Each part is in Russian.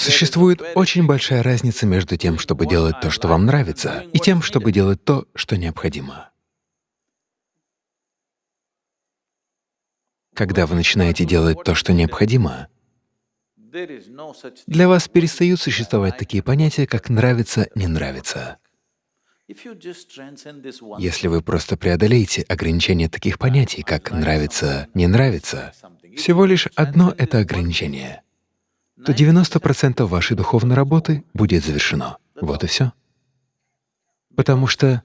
Существует очень большая разница между тем, чтобы делать то, что вам нравится, и тем, чтобы делать то, что необходимо. Когда вы начинаете делать то, что необходимо, для вас перестают существовать такие понятия, как «нравится», «не нравится». Если вы просто преодолеете ограничение таких понятий, как «нравится», «не нравится», всего лишь одно это ограничение, то 90% вашей духовной работы будет завершено. Вот и все. Потому что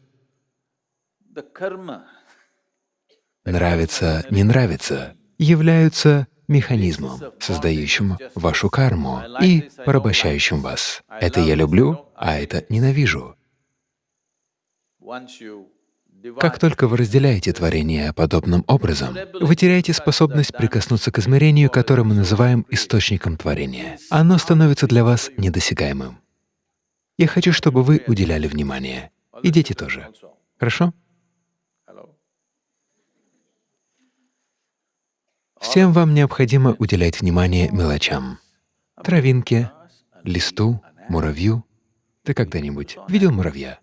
нравится, не нравится являются механизмом, создающим вашу карму и порабощающим вас. Это я люблю, а это ненавижу. Как только вы разделяете творение подобным образом, вы теряете способность прикоснуться к измерению, которое мы называем источником творения. Оно становится для вас недосягаемым. Я хочу, чтобы вы уделяли внимание. И дети тоже. Хорошо? Всем вам необходимо уделять внимание мелочам. Травинке, листу, муравью. Ты когда-нибудь видел муравья?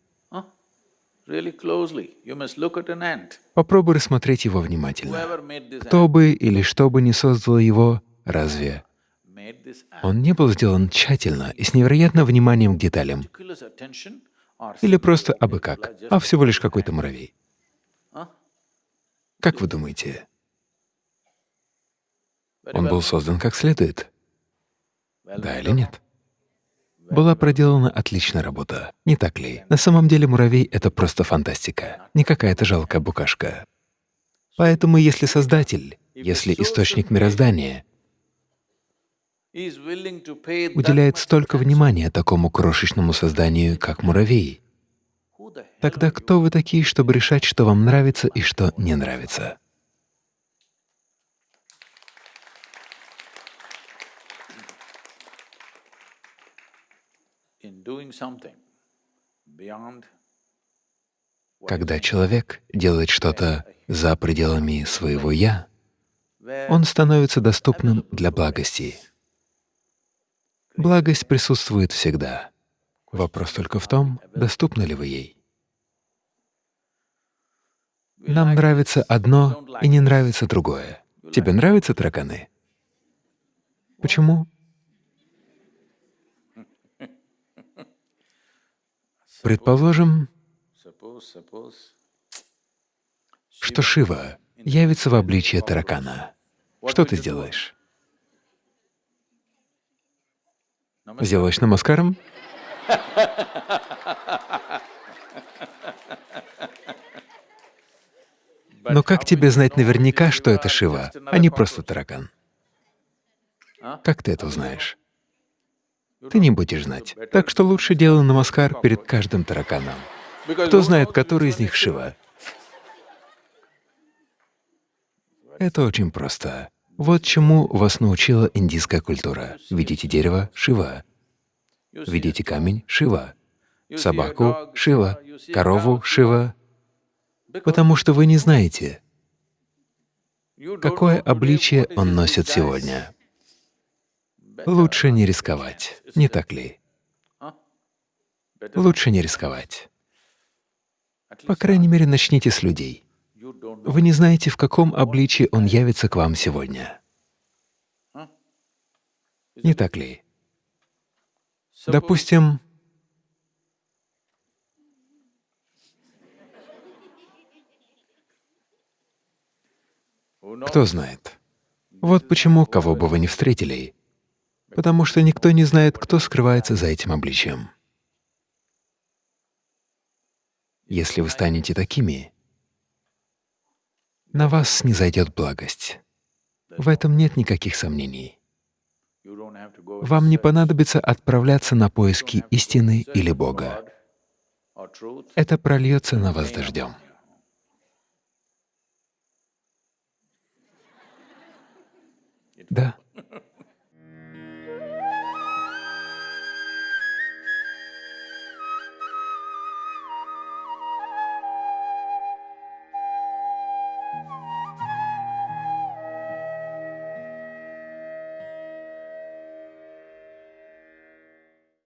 Попробуй рассмотреть его внимательно. Кто бы или что бы ни создало его, разве он не был сделан тщательно и с невероятным вниманием к деталям? Или просто абы как, а всего лишь какой-то муравей? Как вы думаете, он был создан как следует? Да или нет? Была проделана отличная работа, не так ли? На самом деле муравей — это просто фантастика, не какая-то жалкая букашка. Поэтому если Создатель, если Источник мироздания уделяет столько внимания такому крошечному созданию, как муравей, тогда кто вы такие, чтобы решать, что вам нравится и что не нравится? Когда человек делает что-то за пределами своего «я», он становится доступным для благости. Благость присутствует всегда. Вопрос только в том, доступны ли вы ей. Нам нравится одно и не нравится другое. Тебе нравятся тараканы? Почему? Предположим, что Шива явится в обличье таракана. Что ты сделаешь? Сделаешь намаскаром? Но как тебе знать наверняка, что это Шива, а не просто таракан? Как ты это узнаешь? Ты не будешь знать. Так что лучше делай намаскар перед каждым тараканом. Кто знает, который из них Шива? Это очень просто. Вот чему вас научила индийская культура. Видите дерево — Шива. Видите камень — Шива. Собаку — Шива. Корову — Шива. Потому что вы не знаете, какое обличие он носит сегодня. Лучше не рисковать, не так ли? Лучше не рисковать. По крайней мере, начните с людей. Вы не знаете, в каком обличии он явится к вам сегодня. Не так ли? Допустим, кто знает. Вот почему, кого бы вы ни встретили, потому что никто не знает, кто скрывается за этим обличием. Если вы станете такими, на вас снизойдет благость. В этом нет никаких сомнений. Вам не понадобится отправляться на поиски истины или Бога. Это прольется на вас дождем. Да.